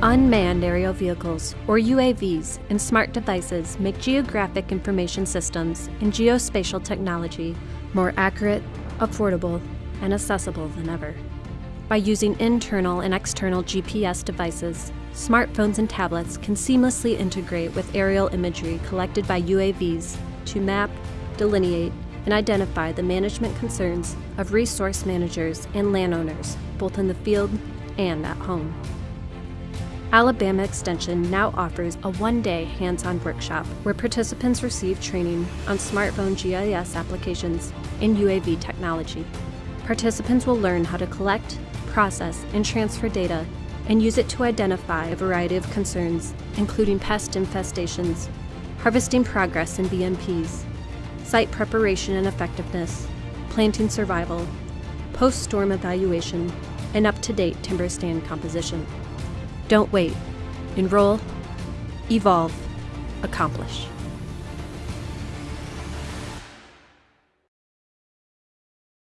Unmanned aerial vehicles, or UAVs, and smart devices make geographic information systems and geospatial technology more accurate, affordable, and accessible than ever. By using internal and external GPS devices, smartphones and tablets can seamlessly integrate with aerial imagery collected by UAVs to map, delineate, and identify the management concerns of resource managers and landowners, both in the field and at home. Alabama Extension now offers a one-day hands-on workshop where participants receive training on smartphone GIS applications and UAV technology. Participants will learn how to collect, process, and transfer data and use it to identify a variety of concerns, including pest infestations, harvesting progress in BMPs, site preparation and effectiveness, planting survival, post-storm evaluation, and up-to-date timber stand composition. Don't wait. Enroll, evolve, accomplish.